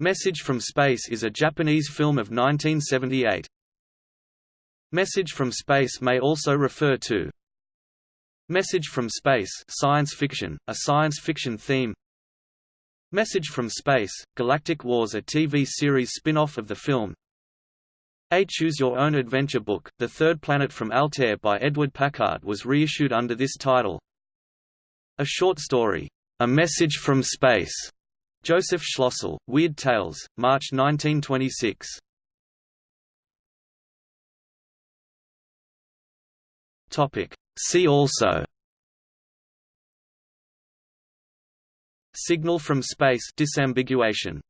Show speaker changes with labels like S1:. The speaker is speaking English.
S1: Message from Space is a Japanese film of 1978. Message from Space may also refer to Message from Space science fiction, a science fiction theme. Message from Space, Galactic Wars a TV series spin-off of the film. A Choose Your Own Adventure book, The Third Planet from Altair by Edward Packard was reissued under this title. A short story, A Message from Space, Joseph Schlossel, Weird Tales, March 1926 Topic. See also. Signal from space disambiguation